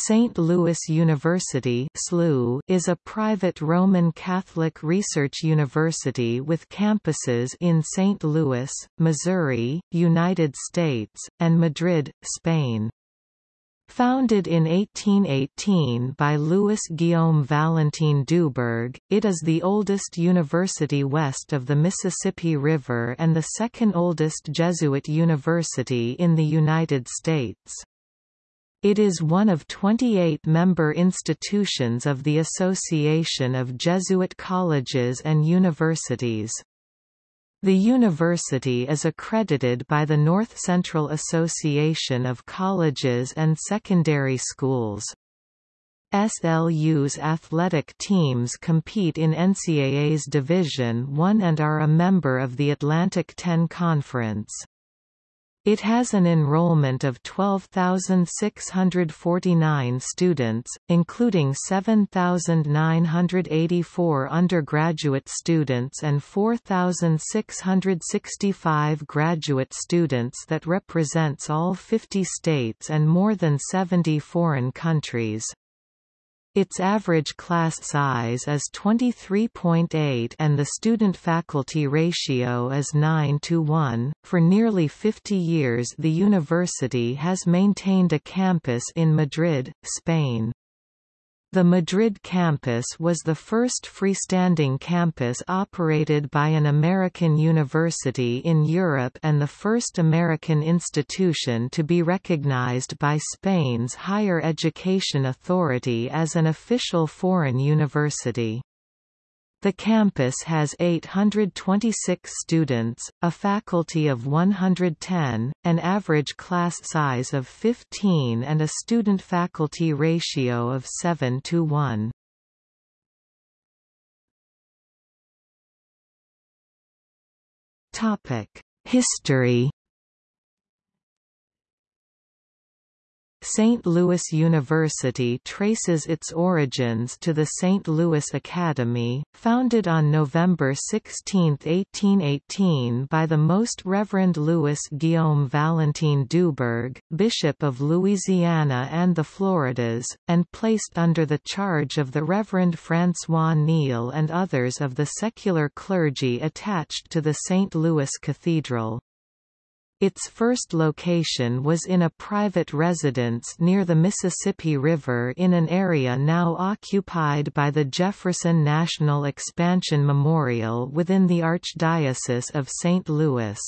St. Louis University is a private Roman Catholic research university with campuses in St. Louis, Missouri, United States, and Madrid, Spain. Founded in 1818 by Louis Guillaume Valentin Dubourg, it is the oldest university west of the Mississippi River and the second oldest Jesuit university in the United States. It is one of 28 member institutions of the Association of Jesuit Colleges and Universities. The university is accredited by the North Central Association of Colleges and Secondary Schools. SLU's athletic teams compete in NCAA's Division I and are a member of the Atlantic 10 Conference. It has an enrollment of 12,649 students, including 7,984 undergraduate students and 4,665 graduate students that represents all 50 states and more than 70 foreign countries. Its average class size is 23.8 and the student-faculty ratio is 9 to 1. For nearly 50 years the university has maintained a campus in Madrid, Spain. The Madrid campus was the first freestanding campus operated by an American university in Europe and the first American institution to be recognized by Spain's higher education authority as an official foreign university. The campus has 826 students, a faculty of 110, an average class size of 15 and a student-faculty ratio of 7 to 1. History St. Louis University traces its origins to the St. Louis Academy, founded on November 16, 1818 by the Most Reverend Louis Guillaume Valentin Dubourg, Bishop of Louisiana and the Floridas, and placed under the charge of the Reverend François Niel and others of the secular clergy attached to the St. Louis Cathedral. Its first location was in a private residence near the Mississippi River in an area now occupied by the Jefferson National Expansion Memorial within the Archdiocese of St. Louis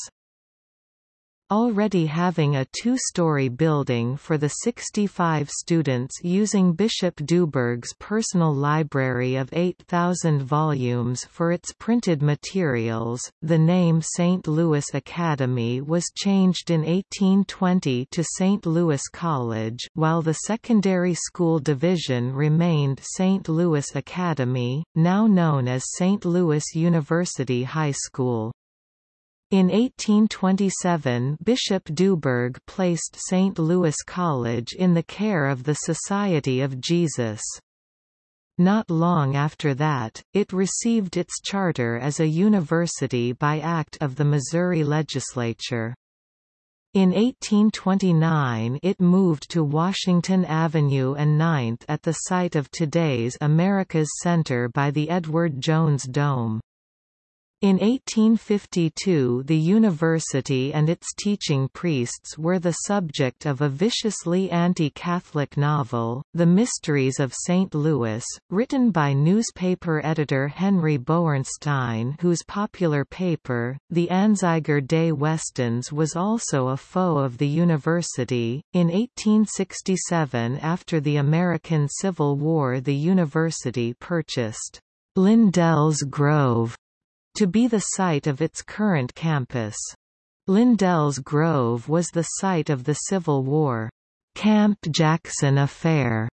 already having a two-story building for the 65 students using Bishop Dubourg's personal library of 8,000 volumes for its printed materials. The name St. Louis Academy was changed in 1820 to St. Louis College, while the secondary school division remained St. Louis Academy, now known as St. Louis University High School. In 1827 Bishop Dubourg placed St. Louis College in the care of the Society of Jesus. Not long after that, it received its charter as a university by act of the Missouri legislature. In 1829 it moved to Washington Avenue and 9th at the site of today's America's Center by the Edward Jones Dome. In 1852 the university and its teaching priests were the subject of a viciously anti-Catholic novel, The Mysteries of St. Louis, written by newspaper editor Henry Boernstein whose popular paper, the Anzeiger des Westens was also a foe of the university. In 1867 after the American Civil War the university purchased Lindell's Grove to be the site of its current campus. Lindell's Grove was the site of the Civil War Camp Jackson Affair.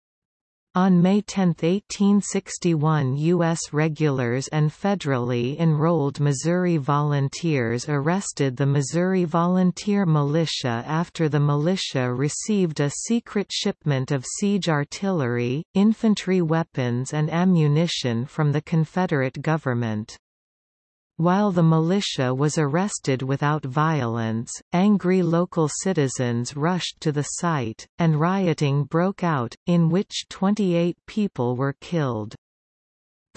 On May 10, 1861 U.S. regulars and federally enrolled Missouri volunteers arrested the Missouri Volunteer Militia after the militia received a secret shipment of siege artillery, infantry weapons and ammunition from the Confederate government. While the militia was arrested without violence, angry local citizens rushed to the site, and rioting broke out, in which 28 people were killed.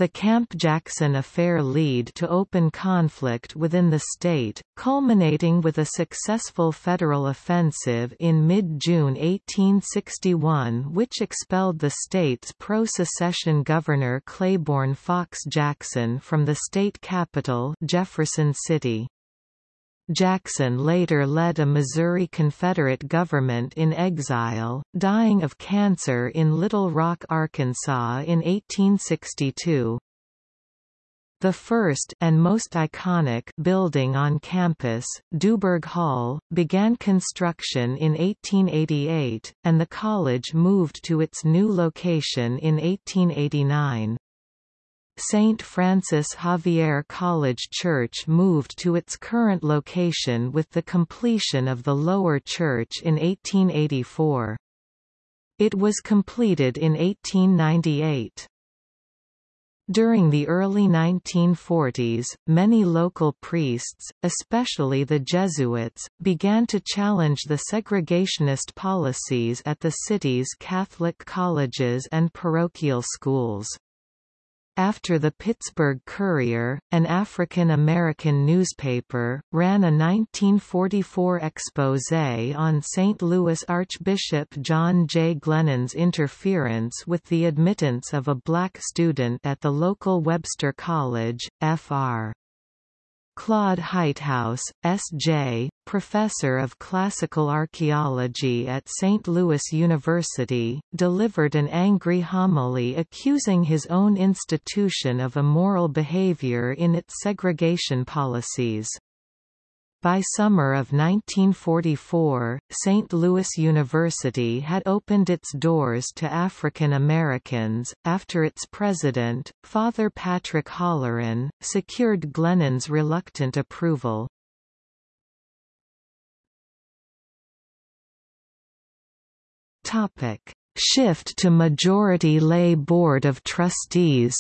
The Camp Jackson affair lead to open conflict within the state, culminating with a successful federal offensive in mid-June 1861 which expelled the state's pro-secession governor Claiborne Fox Jackson from the state capital Jefferson City. Jackson later led a Missouri Confederate government in exile, dying of cancer in Little Rock, Arkansas in 1862. The first and most iconic building on campus, Dubourg Hall, began construction in 1888, and the college moved to its new location in 1889. St. Francis Xavier College Church moved to its current location with the completion of the lower church in 1884. It was completed in 1898. During the early 1940s, many local priests, especially the Jesuits, began to challenge the segregationist policies at the city's Catholic colleges and parochial schools. After the Pittsburgh Courier, an African-American newspaper, ran a 1944 exposé on St. Louis Archbishop John J. Glennon's interference with the admittance of a black student at the local Webster College, Fr. Claude Heithaus, S.J., professor of classical archaeology at St. Louis University, delivered an angry homily accusing his own institution of immoral behavior in its segregation policies. By summer of 1944, St. Louis University had opened its doors to African Americans, after its president, Father Patrick Holloran, secured Glennon's reluctant approval. Shift to majority lay Board of Trustees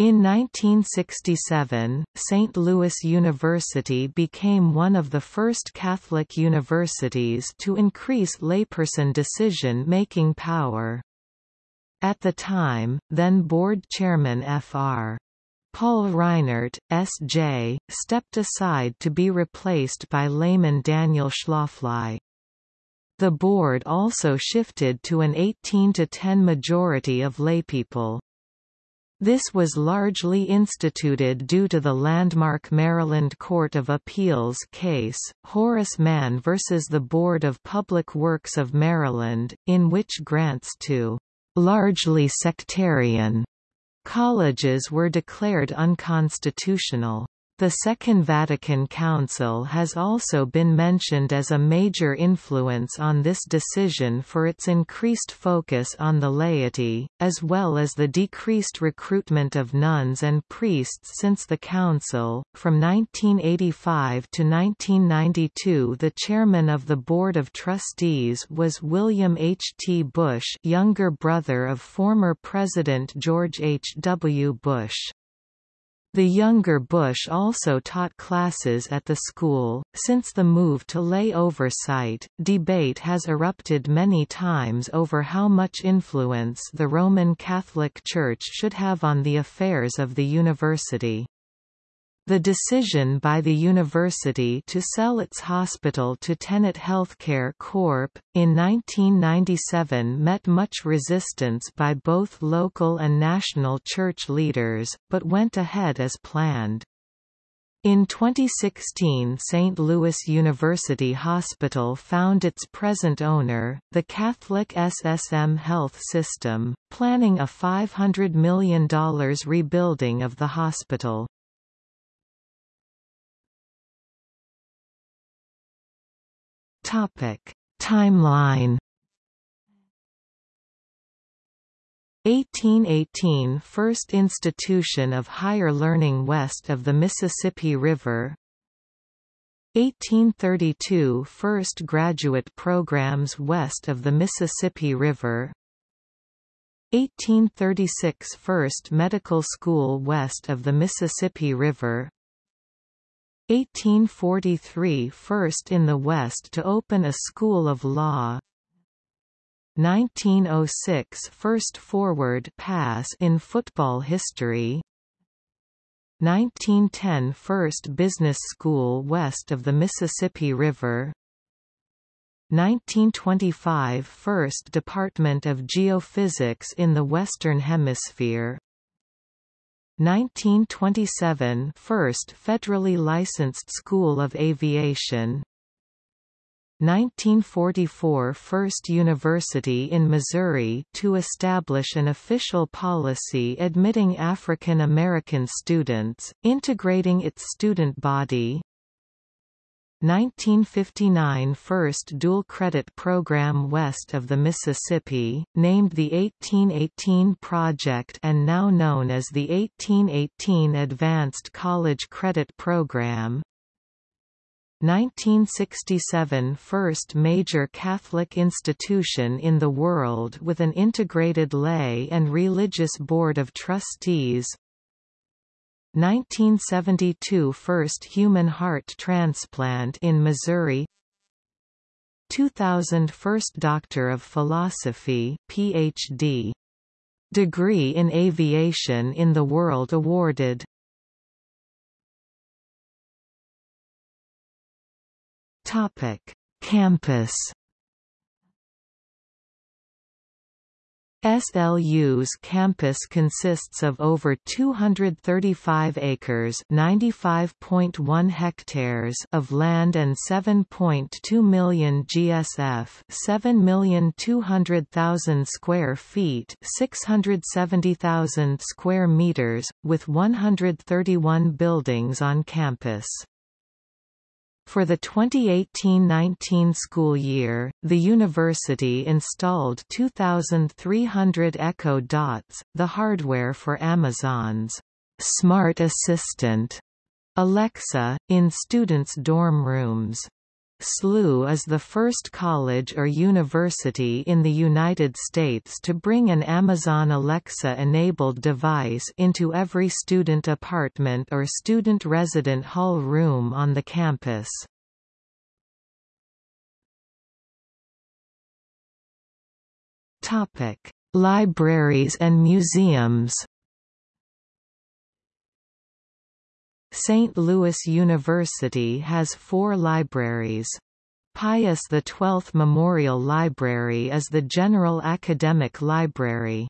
In 1967, St. Louis University became one of the first Catholic universities to increase layperson decision-making power. At the time, then board chairman Fr. Paul Reinert, S.J., stepped aside to be replaced by layman Daniel Schlafly. The board also shifted to an 18 to 10 majority of laypeople. This was largely instituted due to the landmark Maryland Court of Appeals case, Horace Mann v. the Board of Public Works of Maryland, in which grants to largely sectarian colleges were declared unconstitutional. The Second Vatican Council has also been mentioned as a major influence on this decision for its increased focus on the laity, as well as the decreased recruitment of nuns and priests since the Council. From 1985 to 1992, the chairman of the Board of Trustees was William H. T. Bush, younger brother of former President George H. W. Bush. The younger Bush also taught classes at the school. Since the move to lay oversight, debate has erupted many times over how much influence the Roman Catholic Church should have on the affairs of the university. The decision by the university to sell its hospital to Tenet Healthcare Corp. in 1997 met much resistance by both local and national church leaders, but went ahead as planned. In 2016 St. Louis University Hospital found its present owner, the Catholic SSM Health System, planning a $500 million rebuilding of the hospital. Topic: Timeline. 1818 – First institution of higher learning west of the Mississippi River. 1832 – First graduate programs west of the Mississippi River. 1836 First Medical School west of the Mississippi River 1843 First in the West to open a school of law. 1906 First forward pass in football history. 1910 First business school west of the Mississippi River. 1925 First Department of Geophysics in the Western Hemisphere 1927 First federally licensed School of Aviation. 1944 First University in Missouri to establish an official policy admitting African American students, integrating its student body 1959 First dual credit program west of the Mississippi, named the 1818 Project and now known as the 1818 Advanced College Credit Program. 1967 First major Catholic institution in the world with an integrated lay and religious board of trustees 1972 First human heart transplant in Missouri. 2000 First Doctor of Philosophy PhD. Degree in Aviation in the world awarded. Topic: Campus SLU's campus consists of over 235 acres (95.1 hectares) of land and 7.2 million GSF, 7,200,000 square feet, 670,000 square meters, with 131 buildings on campus. For the 2018-19 school year, the university installed 2,300 Echo Dots, the hardware for Amazon's Smart Assistant Alexa, in students' dorm rooms. SLU is the first college or university in the United States to bring an Amazon Alexa-enabled device into every student apartment or student resident hall room on the campus. Libraries and museums St. Louis University has four libraries. Pius XII Memorial Library is the general academic library.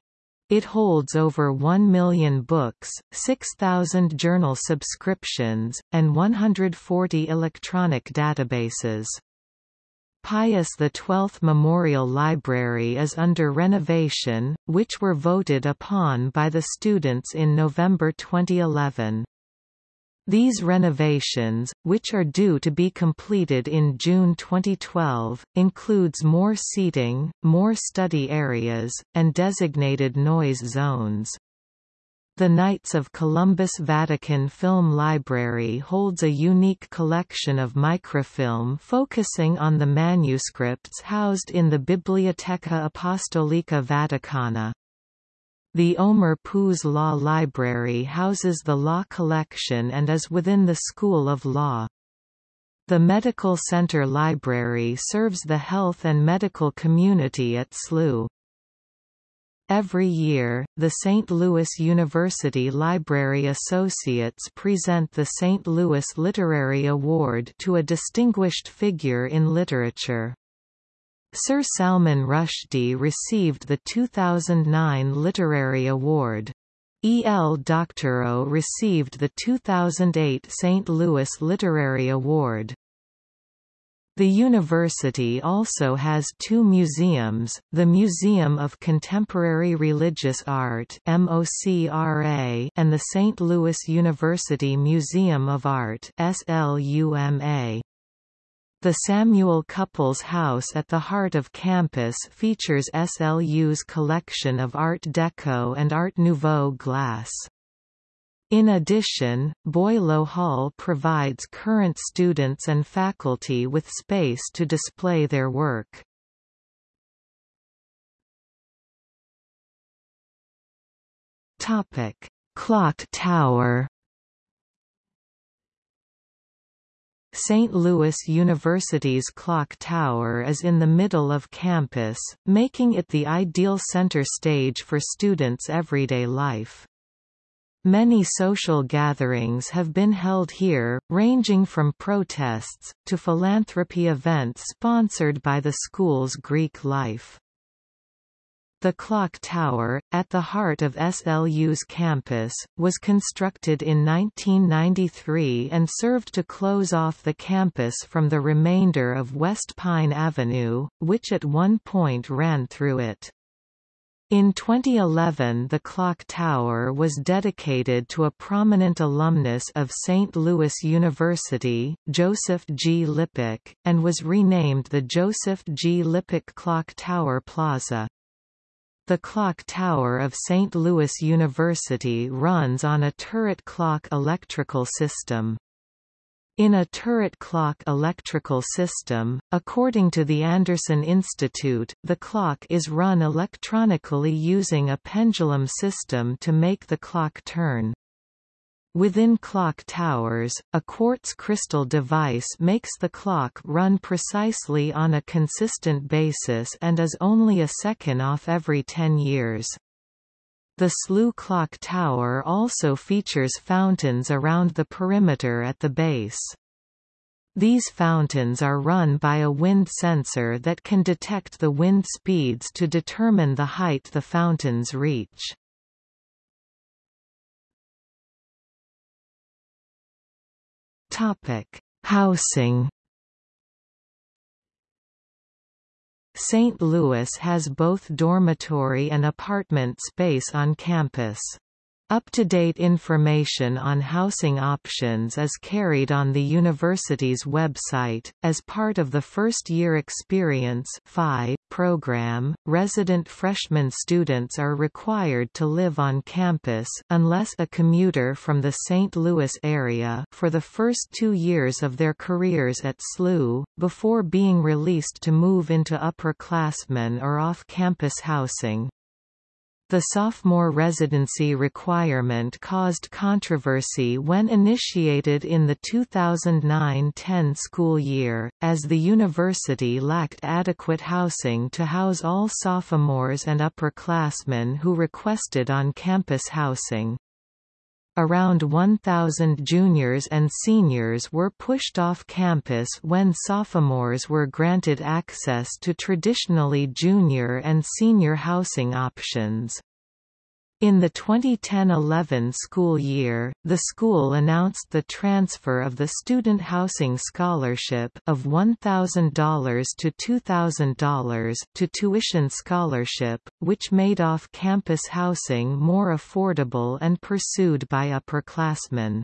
It holds over 1 million books, 6,000 journal subscriptions, and 140 electronic databases. Pius XII Memorial Library is under renovation, which were voted upon by the students in November 2011. These renovations, which are due to be completed in June 2012, includes more seating, more study areas, and designated noise zones. The Knights of Columbus Vatican Film Library holds a unique collection of microfilm focusing on the manuscripts housed in the Biblioteca Apostolica Vaticana. The Omer Poos Law Library houses the law collection and is within the School of Law. The Medical Center Library serves the health and medical community at SLU. Every year, the St. Louis University Library Associates present the St. Louis Literary Award to a distinguished figure in literature. Sir Salman Rushdie received the 2009 Literary Award. E. L. Doctorow received the 2008 St. Louis Literary Award. The university also has two museums, the Museum of Contemporary Religious Art MOCRA and the St. Louis University Museum of Art SLUMA. The Samuel Cupples House at the heart of campus features SLU's collection of Art Deco and Art Nouveau glass. In addition, Boileau Hall provides current students and faculty with space to display their work. Clock Tower. St. Louis University's clock tower is in the middle of campus, making it the ideal center stage for students' everyday life. Many social gatherings have been held here, ranging from protests, to philanthropy events sponsored by the school's Greek life. The clock tower, at the heart of SLU's campus, was constructed in 1993 and served to close off the campus from the remainder of West Pine Avenue, which at one point ran through it. In 2011 the clock tower was dedicated to a prominent alumnus of St. Louis University, Joseph G. Lipic, and was renamed the Joseph G. Lipic Clock Tower Plaza. The clock tower of St. Louis University runs on a turret clock electrical system. In a turret clock electrical system, according to the Anderson Institute, the clock is run electronically using a pendulum system to make the clock turn. Within clock towers, a quartz crystal device makes the clock run precisely on a consistent basis and is only a second off every 10 years. The SLU clock tower also features fountains around the perimeter at the base. These fountains are run by a wind sensor that can detect the wind speeds to determine the height the fountains reach. Topic: Housing. St. Louis has both dormitory and apartment space on campus. Up-to-date information on housing options is carried on the university's website. As part of the first-year experience program, resident freshman students are required to live on campus unless a commuter from the St. Louis area for the first two years of their careers at SLU, before being released to move into upperclassmen or off-campus housing. The sophomore residency requirement caused controversy when initiated in the 2009–10 school year, as the university lacked adequate housing to house all sophomores and upperclassmen who requested on-campus housing. Around 1,000 juniors and seniors were pushed off campus when sophomores were granted access to traditionally junior and senior housing options. In the 2010–11 school year, the school announced the transfer of the Student Housing Scholarship of $1,000 to $2,000 to Tuition Scholarship, which made off-campus housing more affordable and pursued by upperclassmen.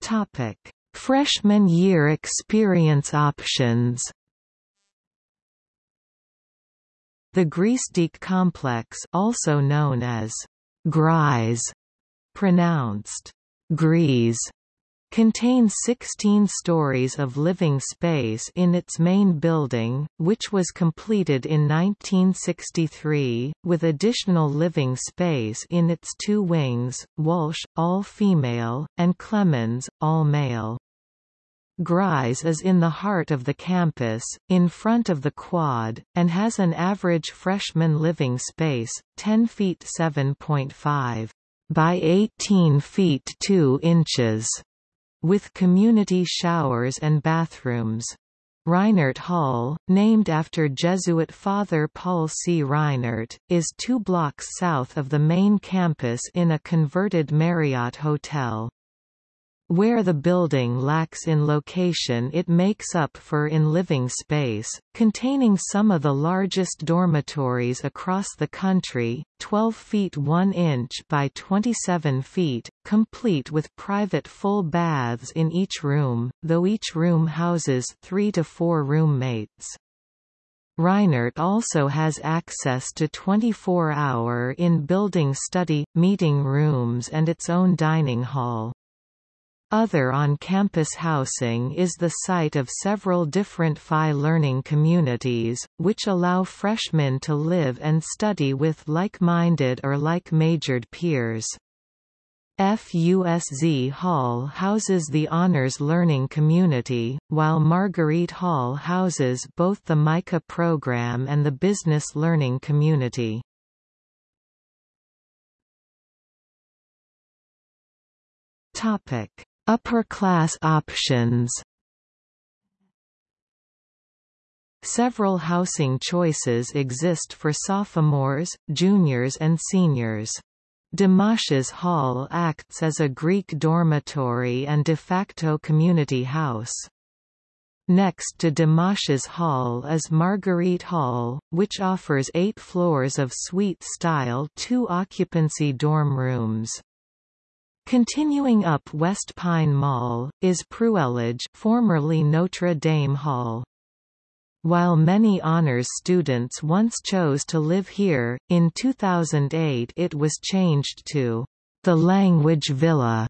Topic: Freshman year experience options The Griesedieck complex also known as Gries, pronounced Grease, contains 16 stories of living space in its main building, which was completed in 1963, with additional living space in its two wings, Walsh, all-female, and Clemens, all-male. Gries is in the heart of the campus, in front of the quad, and has an average freshman living space, 10 feet 7.5 by 18 feet 2 inches, with community showers and bathrooms. Reinert Hall, named after Jesuit Father Paul C. Reinert, is two blocks south of the main campus in a converted Marriott hotel. Where the building lacks in location it makes up for in living space, containing some of the largest dormitories across the country, 12 feet 1 inch by 27 feet, complete with private full baths in each room, though each room houses three to four roommates. Reinert also has access to 24-hour in-building study, meeting rooms and its own dining hall. Other on-campus housing is the site of several different PHI learning communities, which allow freshmen to live and study with like-minded or like-majored peers. FUSZ Hall houses the Honors Learning Community, while Marguerite Hall houses both the MICA program and the Business Learning Community. Upper class options Several housing choices exist for sophomores, juniors and seniors. DeMattias Hall acts as a Greek dormitory and de facto community house. Next to DeMattias Hall is Marguerite Hall, which offers eight floors of suite-style two-occupancy dorm rooms. Continuing up West Pine Mall, is Pruellage formerly Notre Dame Hall. While many honors students once chose to live here, in 2008 it was changed to the Language Villa,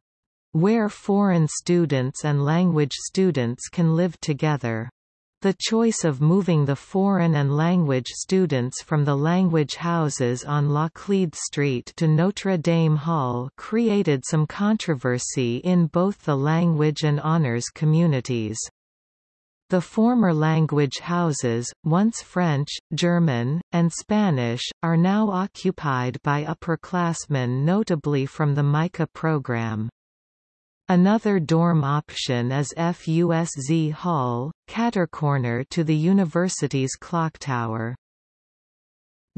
where foreign students and language students can live together. The choice of moving the foreign and language students from the language houses on Laclede Street to Notre Dame Hall created some controversy in both the language and honors communities. The former language houses, once French, German, and Spanish, are now occupied by upperclassmen notably from the MICA program. Another dorm option is FUSZ Hall, cater-corner to the university's clock tower.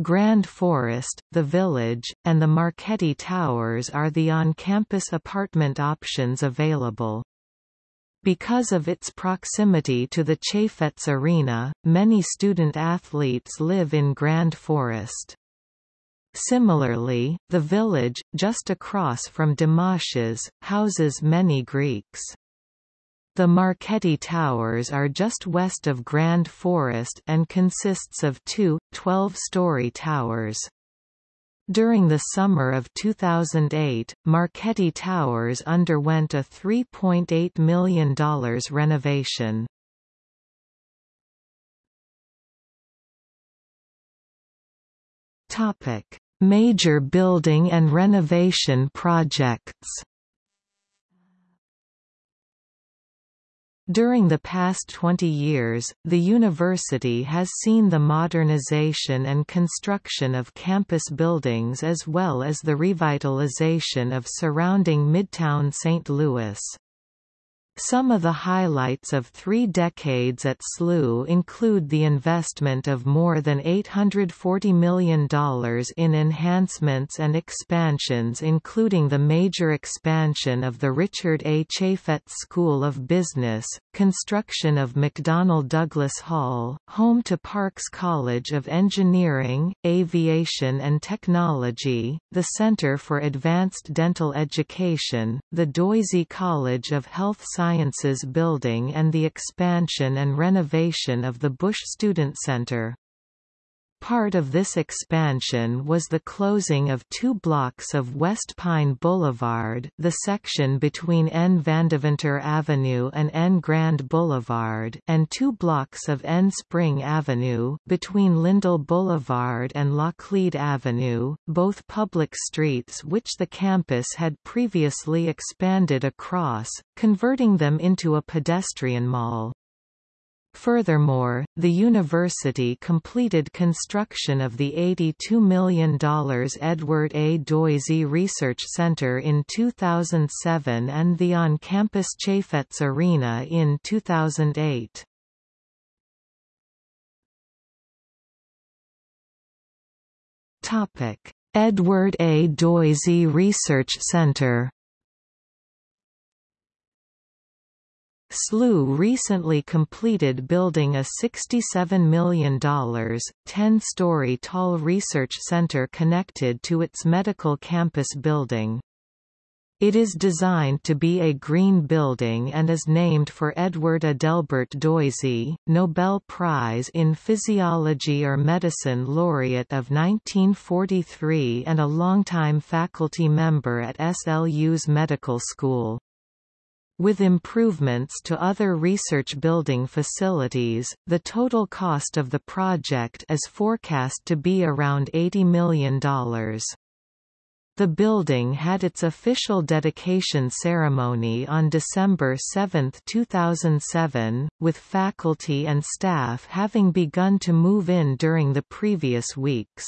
Grand Forest, The Village, and the Marchetti Towers are the on-campus apartment options available. Because of its proximity to the Chaifetz Arena, many student-athletes live in Grand Forest. Similarly, the village, just across from DeMattias's, houses many Greeks. The Marchetti Towers are just west of Grand Forest and consists of two, 12-story towers. During the summer of 2008, Marchetti Towers underwent a $3.8 million renovation. Major building and renovation projects During the past 20 years, the university has seen the modernization and construction of campus buildings as well as the revitalization of surrounding Midtown St. Louis. Some of the highlights of three decades at SLU include the investment of more than $840 million in enhancements and expansions including the major expansion of the Richard A. Chaifetz School of Business, construction of McDonnell Douglas Hall, home to Parks College of Engineering, Aviation and Technology, the Center for Advanced Dental Education, the Doisy College of Health Sciences Sciences Building and the expansion and renovation of the Bush Student Center. Part of this expansion was the closing of two blocks of West Pine Boulevard the section between N. Vandeventer Avenue and N. Grand Boulevard and two blocks of N. Spring Avenue between Lindell Boulevard and Laclede Avenue, both public streets which the campus had previously expanded across, converting them into a pedestrian mall. Furthermore, the university completed construction of the $82 million Edward A. Doisy Research Center in 2007 and the on-campus Chaifetz Arena in 2008. Edward A. Doisy Research Center SLU recently completed building a $67 million, 10-story tall research center connected to its medical campus building. It is designed to be a green building and is named for Edward Adelbert Doisy, Nobel Prize in Physiology or Medicine laureate of 1943 and a longtime faculty member at SLU's medical school. With improvements to other research building facilities, the total cost of the project is forecast to be around $80 million. The building had its official dedication ceremony on December 7, 2007, with faculty and staff having begun to move in during the previous weeks.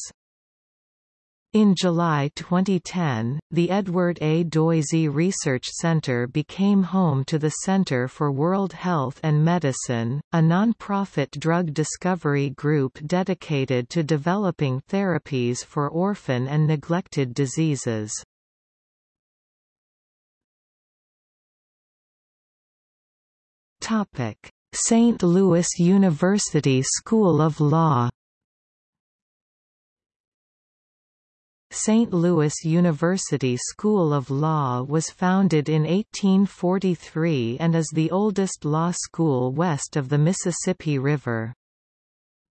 In July 2010, the Edward A. Doisy Research Center became home to the Center for World Health and Medicine, a non-profit drug discovery group dedicated to developing therapies for orphan and neglected diseases. St. Louis University School of Law St. Louis University School of Law was founded in 1843 and is the oldest law school west of the Mississippi River.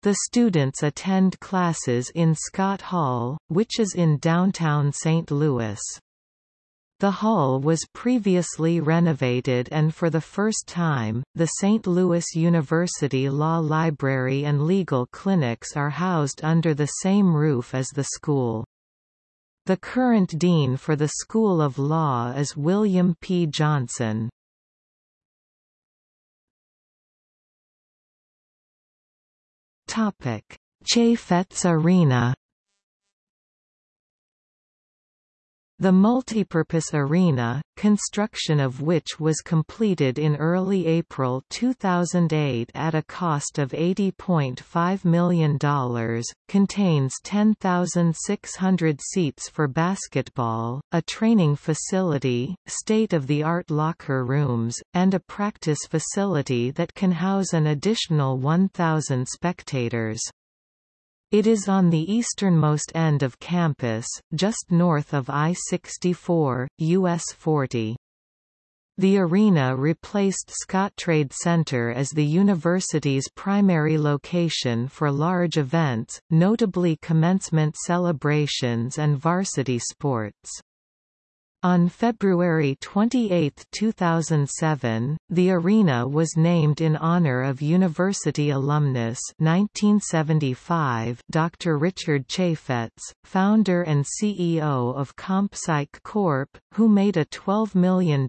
The students attend classes in Scott Hall, which is in downtown St. Louis. The hall was previously renovated and for the first time, the St. Louis University Law Library and legal clinics are housed under the same roof as the school. The current dean for the School of Law is William P. Johnson. Chaifetz Arena The multipurpose arena, construction of which was completed in early April 2008 at a cost of $80.5 million, contains 10,600 seats for basketball, a training facility, state-of-the-art locker rooms, and a practice facility that can house an additional 1,000 spectators. It is on the easternmost end of campus, just north of I-64, US 40. The arena replaced Scottrade Center as the university's primary location for large events, notably commencement celebrations and varsity sports. On February 28, 2007, the arena was named in honor of university alumnus 1975 Dr. Richard Chaifetz, founder and CEO of ComPsych Corp., who made a $12 million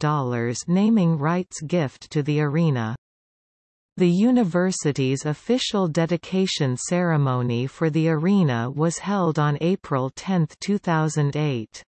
naming rights gift to the arena. The university's official dedication ceremony for the arena was held on April 10, 2008.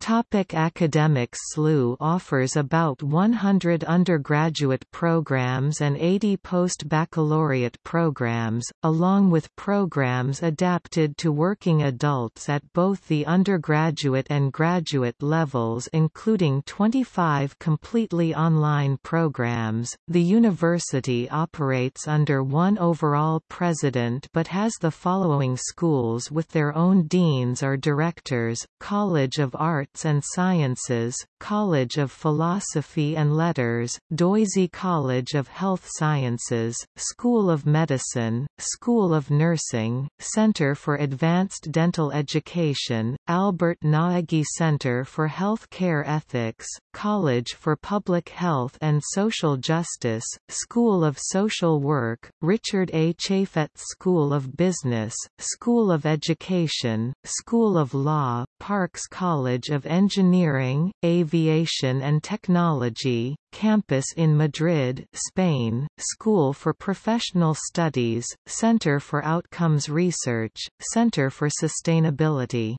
Topic academics SLU offers about 100 undergraduate programs and 80 post-baccalaureate programs, along with programs adapted to working adults at both the undergraduate and graduate levels including 25 completely online programs. The university operates under one overall president but has the following schools with their own deans or directors, College of Arts Arts and Sciences, College of Philosophy and Letters, Doisy College of Health Sciences, School of Medicine, School of Nursing, Center for Advanced Dental Education, Albert Gnaegi Center for Health Care Ethics, College for Public Health and Social Justice, School of Social Work, Richard A. Chaifetz School of Business, School of Education, School of Law, Parks College of Engineering, Aviation and Technology, campus in Madrid, Spain, School for Professional Studies, Center for Outcomes Research, Center for Sustainability.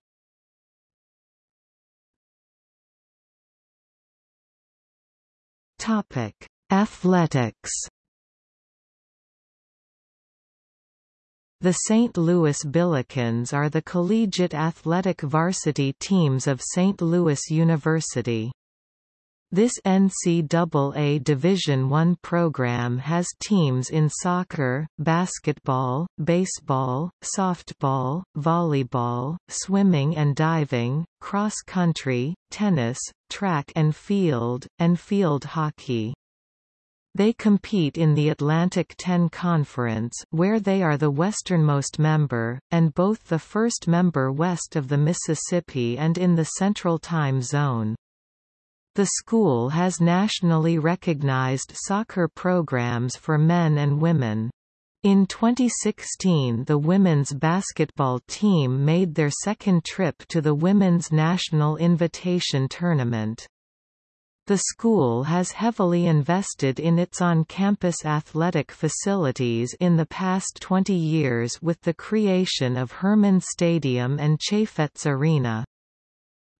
Topic: Athletics The St. Louis Billikens are the collegiate athletic varsity teams of St. Louis University. This NCAA Division I program has teams in soccer, basketball, baseball, softball, volleyball, swimming and diving, cross-country, tennis, track and field, and field hockey. They compete in the Atlantic 10 Conference where they are the westernmost member, and both the first member west of the Mississippi and in the Central Time Zone. The school has nationally recognized soccer programs for men and women. In 2016 the women's basketball team made their second trip to the Women's National Invitation Tournament. The school has heavily invested in its on-campus athletic facilities in the past 20 years with the creation of Hermann Stadium and Chaifetz Arena.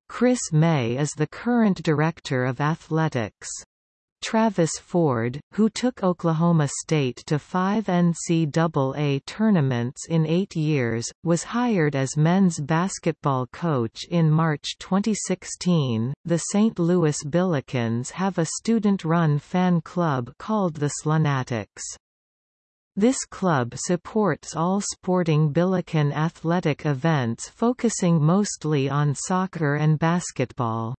Chris May is the current Director of Athletics. Travis Ford, who took Oklahoma State to five NCAA tournaments in eight years, was hired as men's basketball coach in March 2016. The St. Louis Billikens have a student run fan club called the Slunatics. This club supports all sporting Billiken athletic events focusing mostly on soccer and basketball.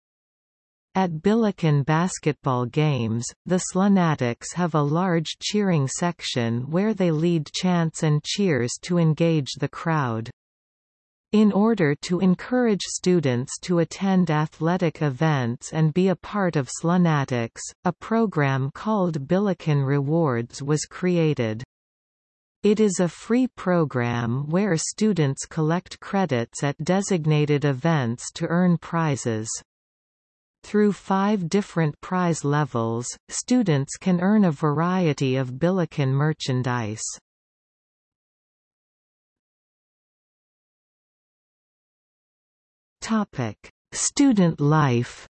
At Billiken basketball games, the Slunatics have a large cheering section where they lead chants and cheers to engage the crowd. In order to encourage students to attend athletic events and be a part of Slunatics, a program called Billiken Rewards was created. It is a free program where students collect credits at designated events to earn prizes. Through five different prize levels, students can earn a variety of Billiken merchandise. Topic: Student life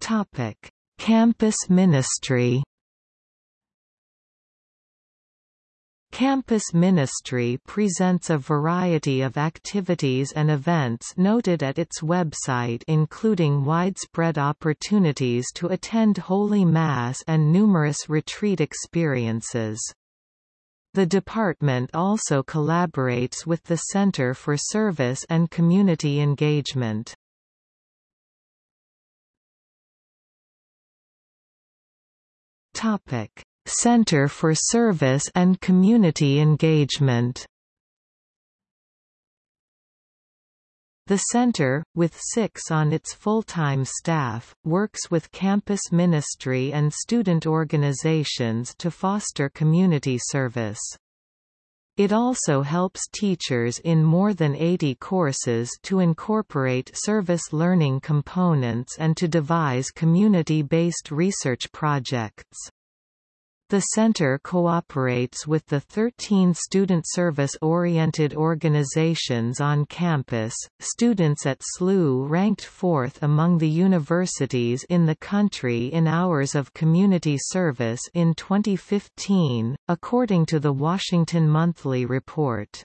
Topic: Campus ministry Campus Ministry presents a variety of activities and events noted at its website including widespread opportunities to attend Holy Mass and numerous retreat experiences. The department also collaborates with the Center for Service and Community Engagement. Topic Center for Service and Community Engagement The center, with six on its full-time staff, works with campus ministry and student organizations to foster community service. It also helps teachers in more than 80 courses to incorporate service learning components and to devise community-based research projects. The center cooperates with the 13 student service-oriented organizations on campus. Students at SLU ranked fourth among the universities in the country in hours of community service in 2015, according to the Washington Monthly Report.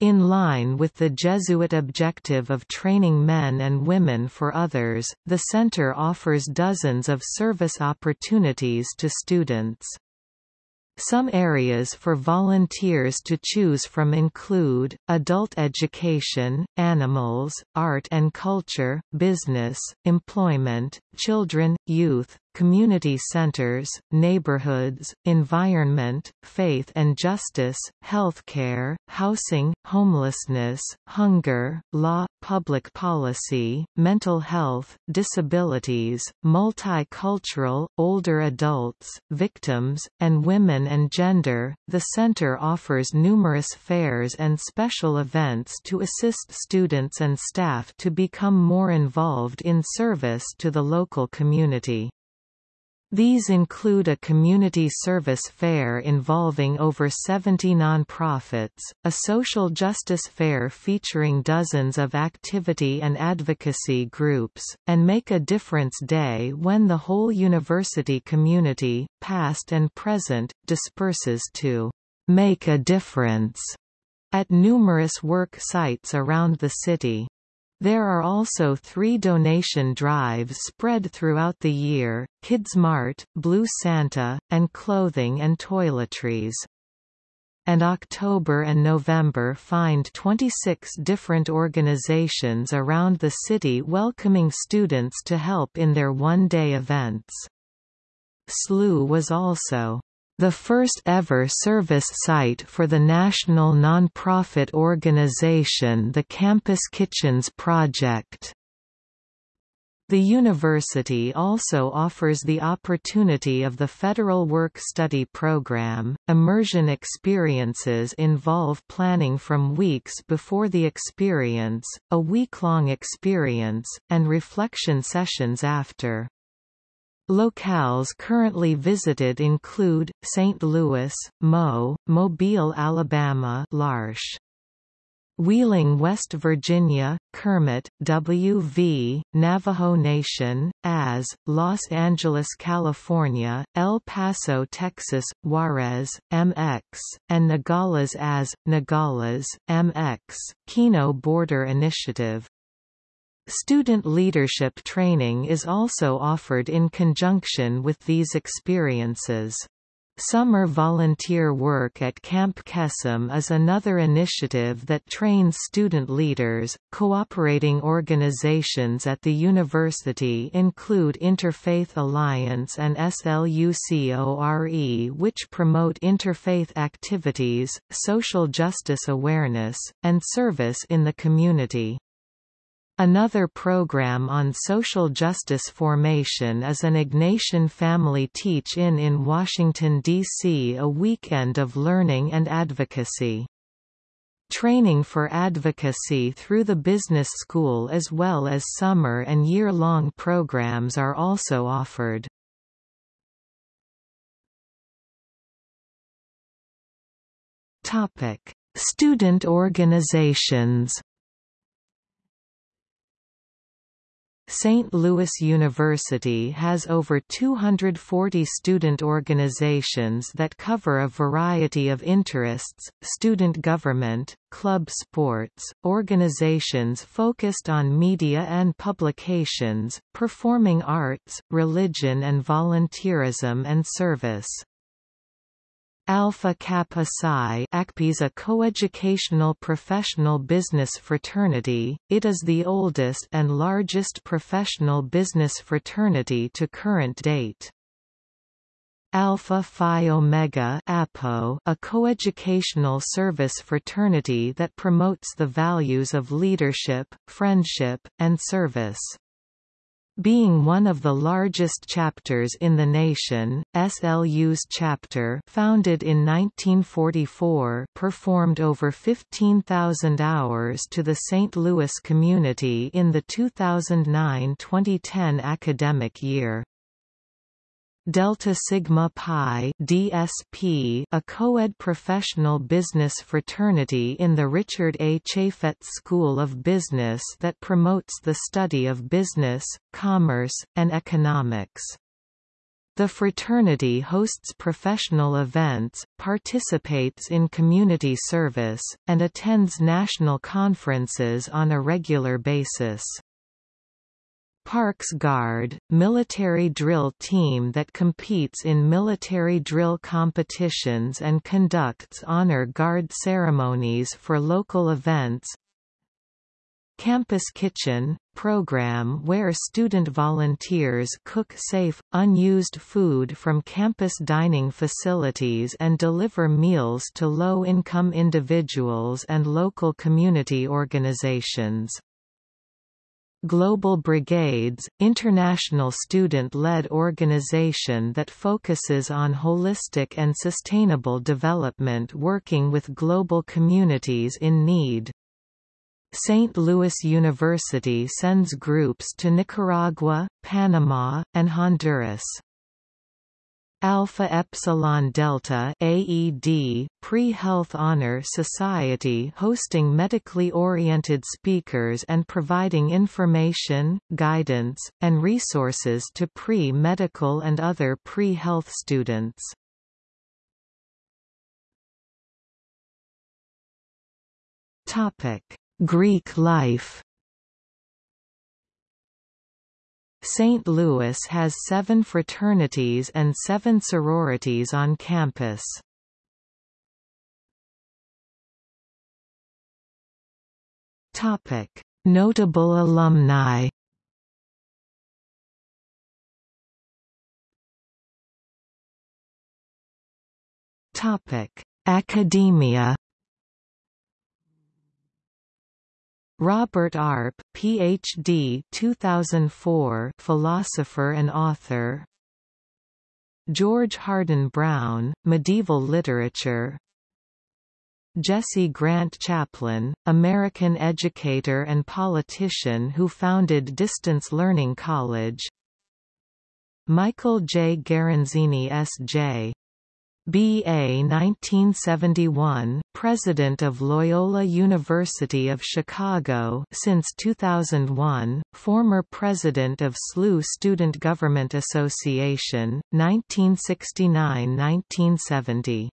In line with the Jesuit objective of training men and women for others, the center offers dozens of service opportunities to students. Some areas for volunteers to choose from include, adult education, animals, art and culture, business, employment, children, youth, community centers, neighborhoods, environment, faith and justice, healthcare, housing, homelessness, hunger, law, public policy, mental health, disabilities, multicultural, older adults, victims, and women and gender. The center offers numerous fairs and special events to assist students and staff to become more involved in service to the local community. These include a community service fair involving over 70 nonprofits, a social justice fair featuring dozens of activity and advocacy groups, and Make a Difference Day when the whole university community, past and present, disperses to make a difference at numerous work sites around the city. There are also three donation drives spread throughout the year, Kids Mart, Blue Santa, and clothing and toiletries. And October and November find 26 different organizations around the city welcoming students to help in their one-day events. SLU was also the first ever service site for the national nonprofit organization the Campus Kitchens Project. The university also offers the opportunity of the Federal Work Study Program. Immersion experiences involve planning from weeks before the experience, a week-long experience, and reflection sessions after. Locales currently visited include, St. Louis, Mo, Mobile, Alabama L'Arche. Wheeling, West Virginia, Kermit, W.V., Navajo Nation, AS, Los Angeles, California, El Paso, Texas, Juarez, MX, and Nogales as, Nogales, MX, Kino Border Initiative. Student leadership training is also offered in conjunction with these experiences. Summer volunteer work at Camp Kesem is another initiative that trains student leaders. Cooperating organizations at the university include Interfaith Alliance and SLUCORE, which promote interfaith activities, social justice awareness, and service in the community. Another program on social justice formation is an Ignatian Family Teach-In in Washington, D.C. a weekend of learning and advocacy. Training for advocacy through the business school as well as summer and year-long programs are also offered. Student organizations St. Louis University has over 240 student organizations that cover a variety of interests, student government, club sports, organizations focused on media and publications, performing arts, religion and volunteerism and service. Alpha Kappa Psi is a coeducational professional business fraternity, it is the oldest and largest professional business fraternity to current date. Alpha Phi Omega APO, a coeducational service fraternity that promotes the values of leadership, friendship, and service. Being one of the largest chapters in the nation, SLU's chapter founded in 1944 performed over 15,000 hours to the St. Louis community in the 2009-2010 academic year. Delta Sigma Pi DSP, a co-ed professional business fraternity in the Richard A. Chaifetz School of Business that promotes the study of business, commerce, and economics. The fraternity hosts professional events, participates in community service, and attends national conferences on a regular basis. Parks Guard, military drill team that competes in military drill competitions and conducts honor guard ceremonies for local events. Campus Kitchen, program where student volunteers cook safe, unused food from campus dining facilities and deliver meals to low-income individuals and local community organizations. Global Brigades, international student-led organization that focuses on holistic and sustainable development working with global communities in need. St. Louis University sends groups to Nicaragua, Panama, and Honduras. Alpha Epsilon Delta AED, Pre-Health Honor Society hosting medically oriented speakers and providing information, guidance, and resources to pre-medical and other pre-health students. Topic: Greek life St. Louis has seven fraternities and seven sororities on campus. Notable alumni Topic: Academia. Robert Arp, Ph.D. 2004, philosopher and author. George Hardin Brown, Medieval Literature. Jesse Grant Chapline, American educator and politician who founded Distance Learning College. Michael J. Garanzini S.J. B.A. 1971, President of Loyola University of Chicago since 2001, former President of SLU Student Government Association, 1969–1970.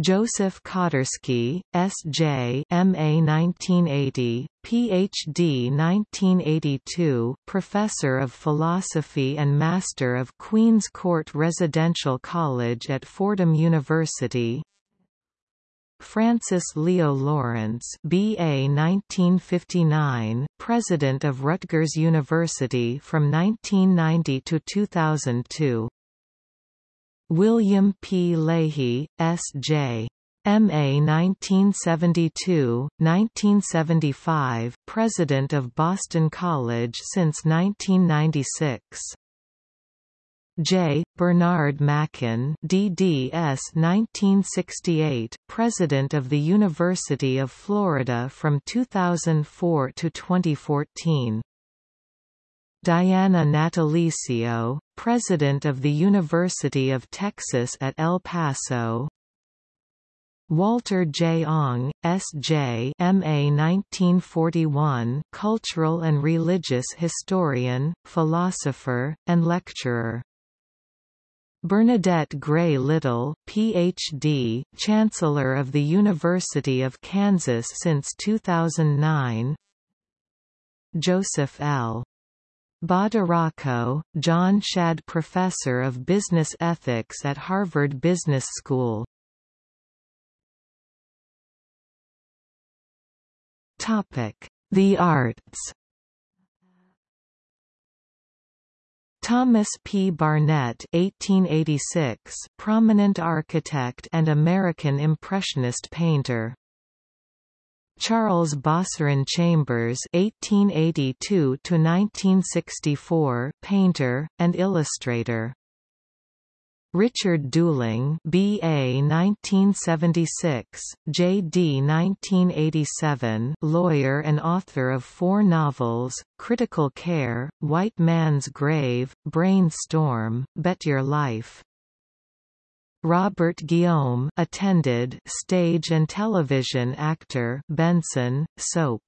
Joseph Koterski, S.J. M.A. 1980, Ph.D. 1982, Professor of Philosophy and Master of Queen's Court Residential College at Fordham University Francis Leo Lawrence B.A. 1959, President of Rutgers University from 1990 to 2002 William P. Leahy, S.J. M.A. 1972-1975, President of Boston College since 1996. J. Bernard Machen DDS 1968, President of the University of Florida from 2004 to 2014. Diana Natalicio, President of the University of Texas at El Paso Walter J. Ong, S.J. M.A. 1941, cultural and religious historian, philosopher, and lecturer. Bernadette Gray Little, Ph.D., Chancellor of the University of Kansas since 2009 Joseph L. Badaracco, John Shad Professor of Business Ethics at Harvard Business School. Topic: The arts Thomas P. Barnett 1886, prominent architect and American Impressionist painter Charles Bosseron Chambers (1882–1964), painter and illustrator. Richard Dooling, B.A. 1976, J.D. 1987, lawyer and author of four novels: Critical Care, White Man's Grave, Brainstorm, Bet Your Life. Robert Guillaume attended stage and television actor Benson, soap.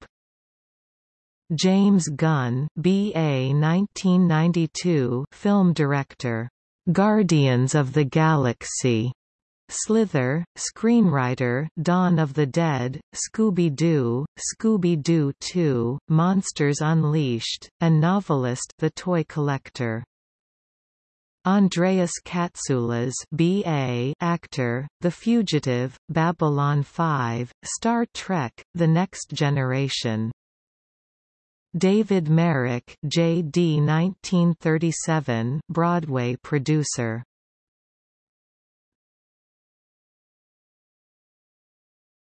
James Gunn BA 1992 film director. Guardians of the Galaxy. Slither, screenwriter Dawn of the Dead, Scooby-Doo, Scooby-Doo 2, Monsters Unleashed, and novelist The Toy Collector. Andreas Katsulas BA actor, The Fugitive, Babylon 5, Star Trek, The Next Generation. David Merrick JD 1937 Broadway producer.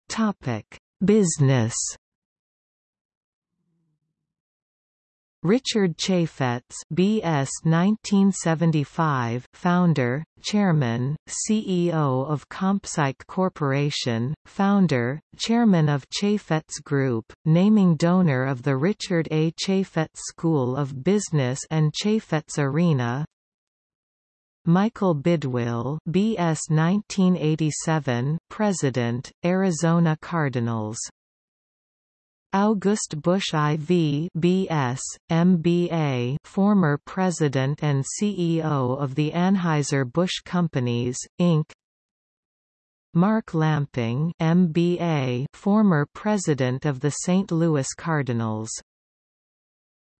Topic: Business Richard Chaifetz BS 1975 founder, chairman, CEO of ComPsych Corporation, founder, chairman of Chaifetz Group, naming donor of the Richard A. Chaifetz School of Business and Chaifetz Arena, Michael Bidwill BS 1987 President, Arizona Cardinals August Busch IV BS, MBA former president and CEO of the Anheuser-Busch Companies, Inc. Mark Lamping MBA former president of the St. Louis Cardinals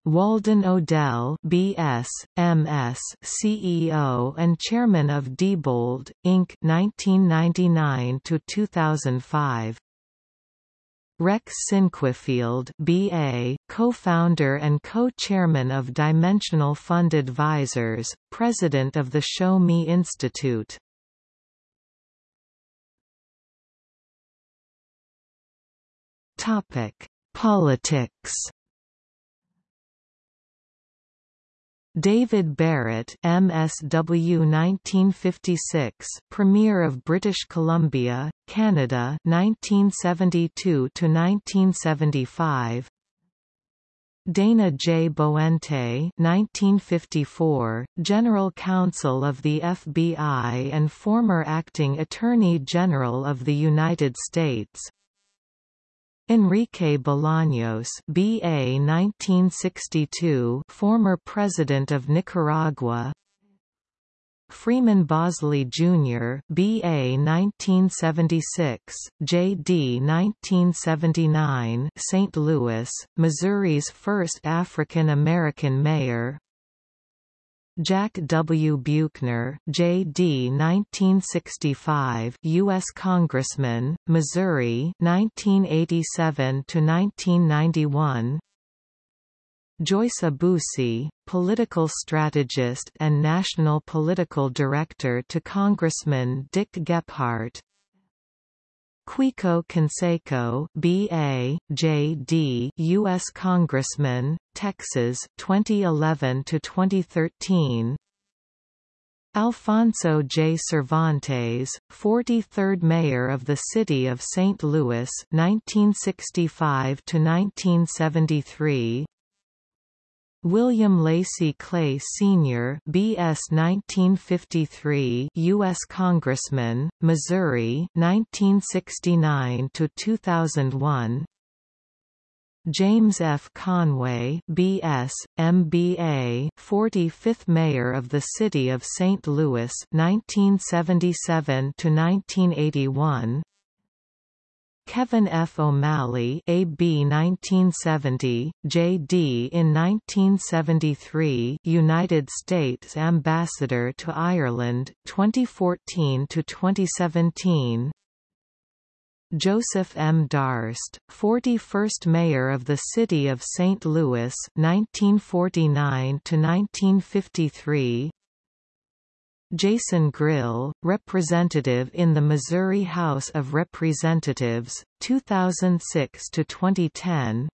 Walden Odell BS, MS, CEO and Chairman of Diebold, Inc. 1999 to 2005 Rex Sinquefield BA, co-founder and co-chairman of Dimensional Fund Advisors, president of the Show Me Institute. Topic: Politics. David Barrett MSW 1956 Premier of British Columbia Canada 1972 to 1975 Dana J. Boente 1954, General Counsel of the FBI and former Acting Attorney General of the United States. Enrique Bolaños BA 1962 former President of Nicaragua Freeman Bosley Jr. BA 1976, JD 1979 St. Louis, Missouri's first African American mayor Jack W. Buechner, J.D. 1965, U.S. Congressman, Missouri, 1987 to 1991. Joyce Aboussie, political strategist and national political director to Congressman Dick Gephardt. Quico Canseco, B.A., J.D., U.S. Congressman, Texas, 2011 to 2013. Alfonso J. Cervantes, 43rd Mayor of the City of St. Louis 1965 to 1973. William Lacy Clay Sr. BS 1953 U.S. Congressman, Missouri 1969 to 2001 James F. Conway B.S., M.B.A. 45th Mayor of the City of St. Louis 1977 to 1981 Kevin F. O'Malley AB 1970, J.D. in 1973 United States Ambassador to Ireland, 2014 to 2017 Joseph M. Darst, 41st Mayor of the City of St. Louis 1949 to 1953 Jason Grill, representative in the Missouri House of Representatives, 2006 to 2010.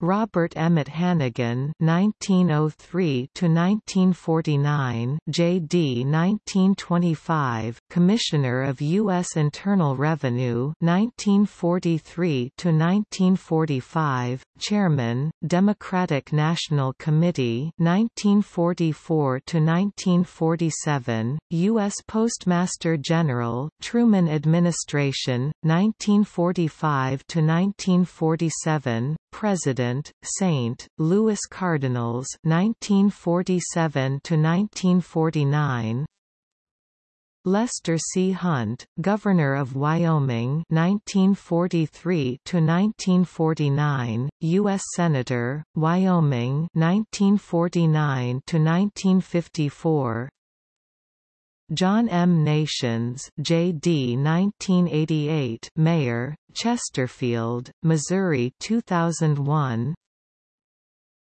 Robert Emmett Hannegan (1903–1949), J.D. 1925, Commissioner of U.S. Internal Revenue (1943–1945), Chairman, Democratic National Committee (1944–1947), U.S. Postmaster General, Truman Administration, 1945–1947, President, St. Louis Cardinals 1947 to 1949 Lester C. Hunt, Governor of Wyoming 1943 to 1949, U.S. Senator, Wyoming 1949 to 1954, John M. Nations J.D. 1988 Mayor, Chesterfield, Missouri 2001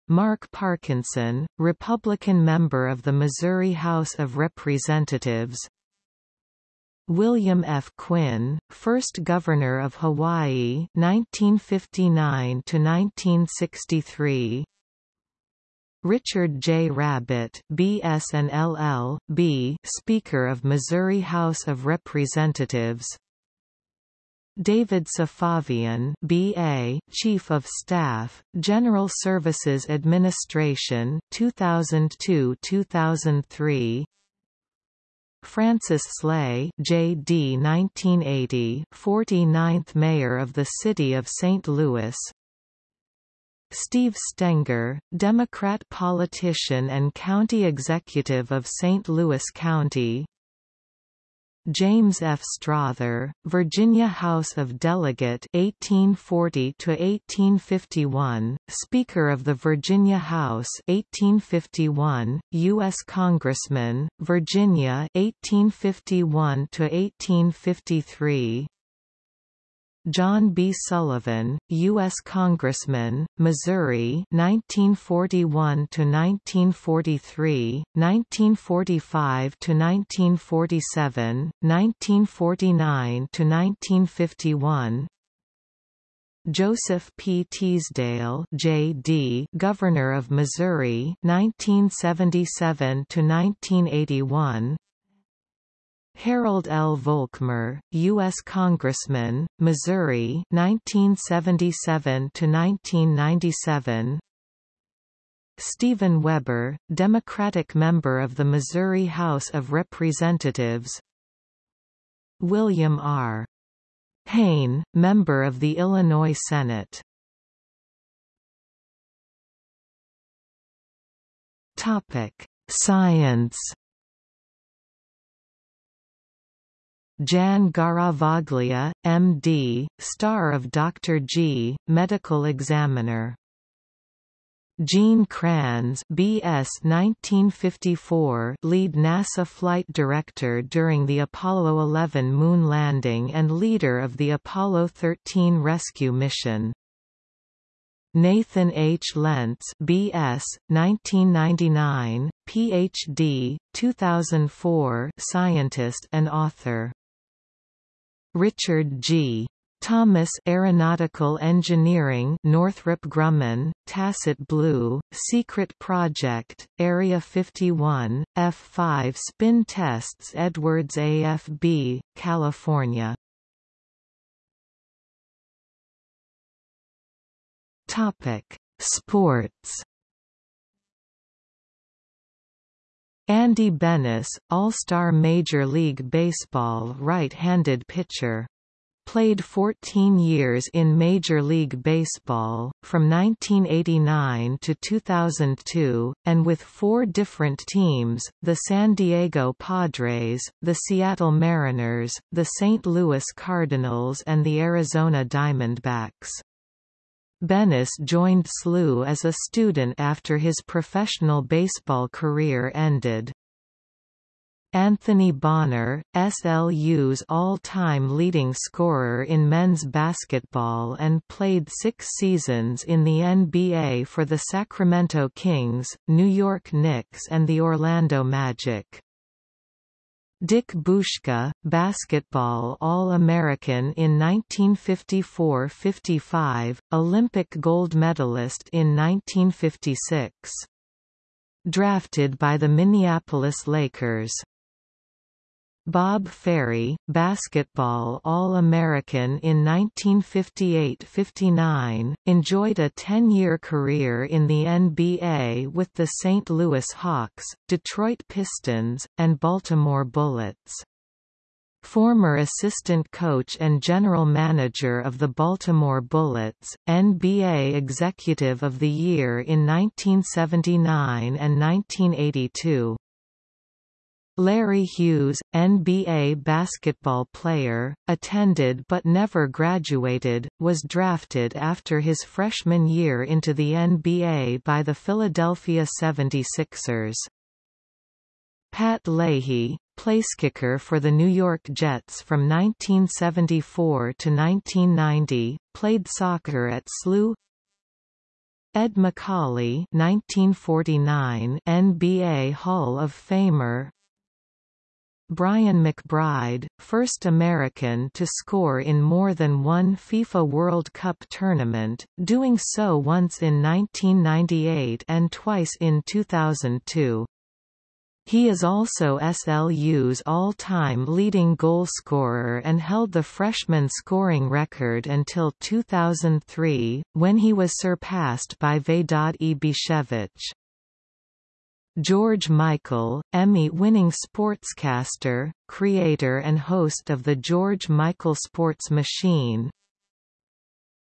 Mark Parkinson, Republican member of the Missouri House of Representatives William F. Quinn, first Governor of Hawaii 1959 to 1963 Richard J. Rabbitt B.S. and. Speaker of Missouri House of Representatives David Safavian B.A., Chief of Staff, General Services Administration 2002-2003 Francis Slay J.D. 1980, 49th Mayor of the City of St. Louis Steve Stenger, Democrat politician and county executive of St. Louis County James F. Strother, Virginia House of Delegate 1840 to 1851, Speaker of the Virginia House 1851, U.S. Congressman, Virginia 1851 to 1853. John B. Sullivan, U.S. Congressman, Missouri 1941 to 1943, 1945 to 1947, 1949 to 1951. Joseph P. Teasdale J.D. Governor of Missouri 1977 to 1981 Harold L. Volkmer, U.S. Congressman, Missouri 1977 to 1997 Stephen Weber, Democratic member of the Missouri House of Representatives William R. Haine, member of the Illinois Senate Topic: Science. Jan Garavaglia, M.D., star of Dr. G, medical examiner Gene Kranz BS 1954 lead NASA flight director during the Apollo 11 moon landing and leader of the Apollo 13 rescue mission. Nathan H. Lentz BS 1999 PhD 2004 scientist and author Richard G. Thomas Aeronautical Engineering Northrop Grumman, Tacit Blue, Secret Project, Area 51, F-5 Spin Tests Edwards AFB, California. Sports Andy Benes, All-Star Major League Baseball right-handed pitcher played 14 years in Major League Baseball, from 1989 to 2002, and with four different teams, the San Diego Padres, the Seattle Mariners, the St. Louis Cardinals and the Arizona Diamondbacks. Benes joined SLU as a student after his professional baseball career ended. Anthony Bonner, SLU's all-time leading scorer in men's basketball and played six seasons in the NBA for the Sacramento Kings, New York Knicks and the Orlando Magic. Dick Boushka, basketball All-American in 1954–55, Olympic gold medalist in 1956. Drafted by the Minneapolis Lakers. Bob Ferry, basketball All-American in 1958–59, enjoyed a 10-year career in the NBA with the St. Louis Hawks, Detroit Pistons, and Baltimore Bullets. Former assistant coach and general manager of the Baltimore Bullets, NBA Executive of the Year in 1979 and 1982. Larry Hughes, NBA basketball player, attended but never graduated, was drafted after his freshman year into the NBA by the Philadelphia 76ers. Pat Leahy, placekicker for the New York Jets from 1974 to 1990, played soccer at SLU Ed Macauley 1949 NBA Hall of Famer Brian McBride, first American to score in more than one FIFA World Cup tournament, doing so once in 1998 and twice in 2002. He is also SLU's all-time leading goalscorer and held the freshman scoring record until 2003, when he was surpassed by Vedad Ibišević. George Michael, Emmy-winning sportscaster, creator and host of the George Michael Sports Machine.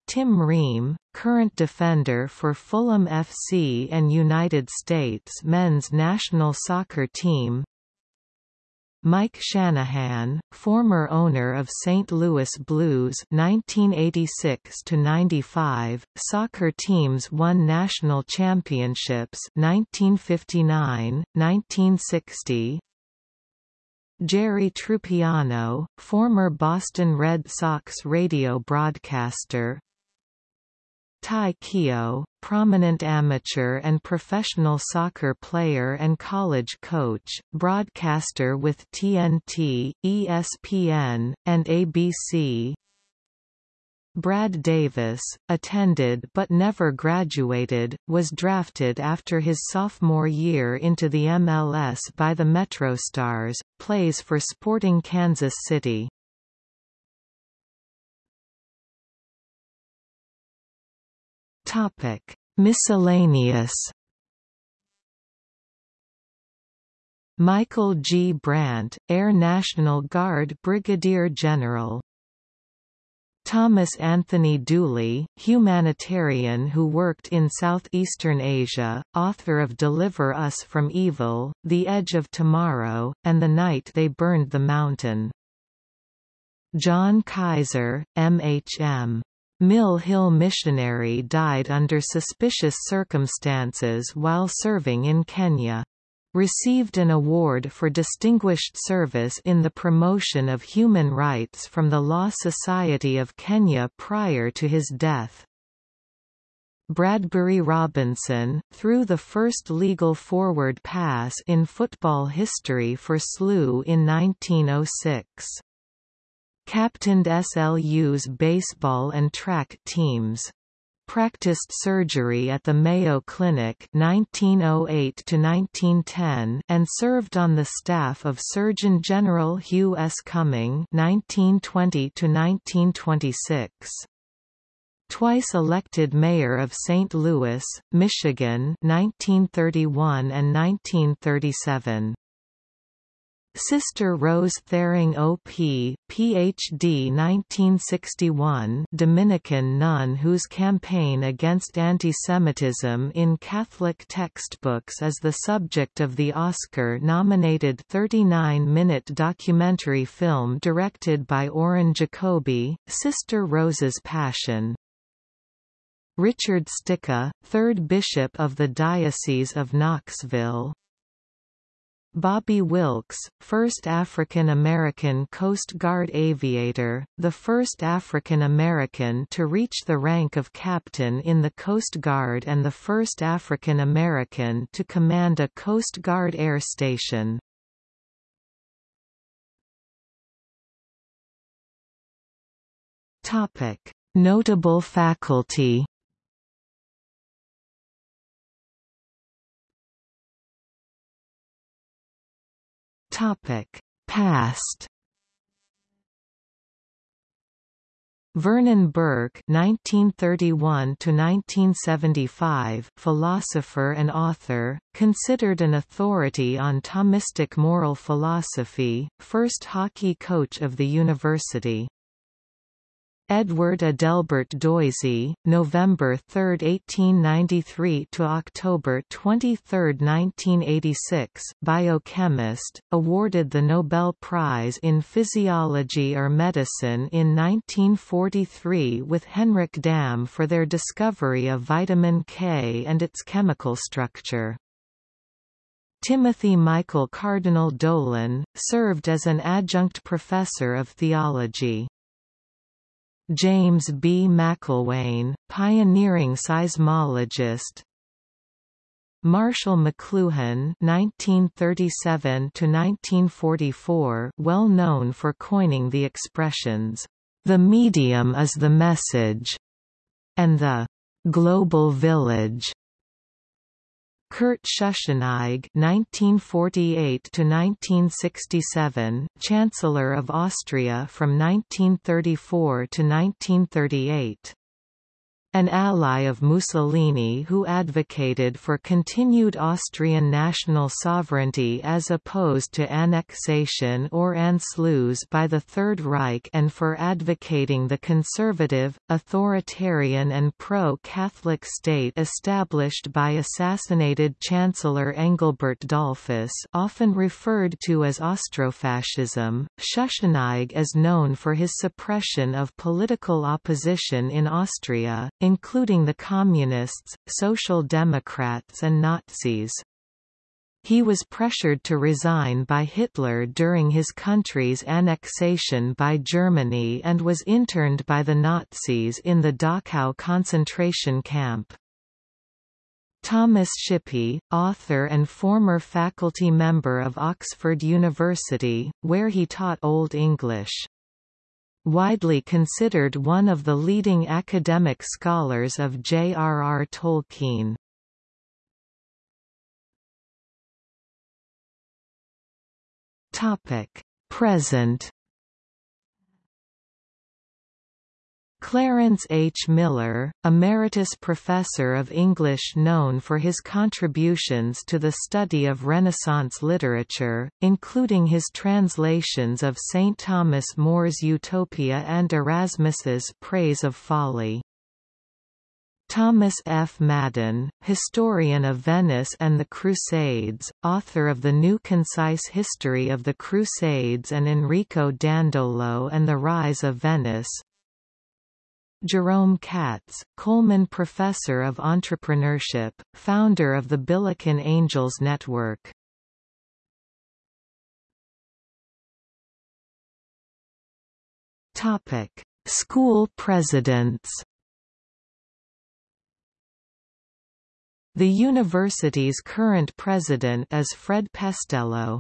Tim Ream, current defender for Fulham FC and United States men's national soccer team Mike Shanahan, former owner of St. Louis Blues 1986 to 95, soccer teams won national championships 1959, 1960. Jerry Trupiano, former Boston Red Sox radio broadcaster, Ty Keough, prominent amateur and professional soccer player and college coach, broadcaster with TNT, ESPN, and ABC. Brad Davis, attended but never graduated, was drafted after his sophomore year into the MLS by the MetroStars, plays for Sporting Kansas City. Miscellaneous Michael G. Brandt, Air National Guard Brigadier General Thomas Anthony Dooley, humanitarian who worked in southeastern Asia, author of Deliver Us from Evil, The Edge of Tomorrow, and The Night They Burned the Mountain. John Kaiser, M.H.M. Mill Hill missionary died under suspicious circumstances while serving in Kenya received an award for distinguished service in the promotion of human rights from the Law Society of Kenya prior to his death. Bradbury Robinson, threw the first legal forward pass in football history for SLU in 1906. Captained SLU's baseball and track teams practiced surgery at the Mayo Clinic 1908 1910 and served on the staff of Surgeon General Hugh S. Cumming 1920 1926. Twice elected mayor of St. Louis, Michigan 1931 and 1937. Sister Rose Thering O.P., Ph.D. 1961 Dominican nun whose campaign against antisemitism in Catholic textbooks is the subject of the Oscar-nominated 39-minute documentary film directed by Oren Jacoby, Sister Rose's Passion. Richard Stika, 3rd Bishop of the Diocese of Knoxville Bobby Wilks, first African-American Coast Guard aviator, the first African-American to reach the rank of captain in the Coast Guard and the first African-American to command a Coast Guard air station. Notable faculty Topic: Past. Vernon Bourke (1931–1975), philosopher and author, considered an authority on Thomistic moral philosophy, first hockey coach of the university. Edward Adelbert Doisy, November 3, 1893 to October 23, 1986, biochemist, awarded the Nobel Prize in Physiology or Medicine in 1943 with Henrik Dam for their discovery of vitamin K and its chemical structure. Timothy Michael Cardinal Dolan, served as an adjunct professor of theology. James B. Macelwane, pioneering seismologist Marshall McLuhan (1937–1944), well known for coining the expressions "the medium is the message" and the "global village." Kurt Schuschnigg (1948–1967), Chancellor of Austria from 1934 to 1938. An ally of Mussolini who advocated for continued Austrian national sovereignty as opposed to annexation or Anschluss by the Third Reich and for advocating the conservative, authoritarian and pro-Catholic state established by assassinated Chancellor Engelbert Dollfuss often referred to as Austrofascism. Schuschnigg is known for his suppression of political opposition in Austria, including the Communists, Social Democrats and Nazis. He was pressured to resign by Hitler during his country's annexation by Germany and was interned by the Nazis in the Dachau concentration camp. Thomas Shippey, author and former faculty member of Oxford University, where he taught Old English. Widely considered one of the leading academic scholars of J.R.R. Tolkien. Topic: Present Clarence H. Miller, Emeritus Professor of English known for his contributions to the study of Renaissance literature, including his translations of St. Thomas More's Utopia and Erasmus's Praise of Folly. Thomas F. Madden, historian of Venice and the Crusades, author of the New Concise History of the Crusades and Enrico Dandolo and the Rise of Venice, Jerome Katz, Coleman Professor of Entrepreneurship, founder of the Billiken Angels Network. Topic: School presidents. The university's current president is Fred Pestello.